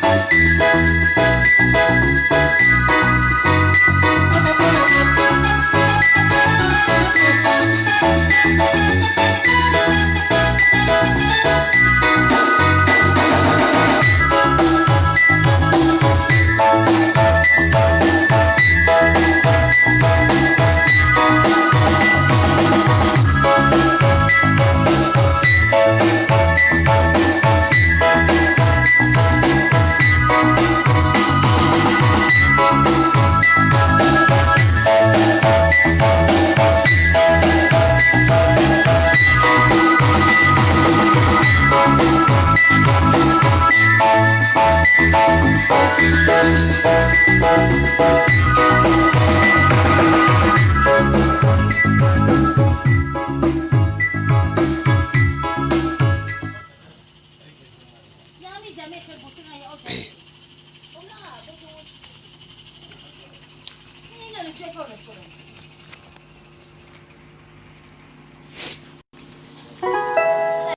Thank you. けそうです、それ。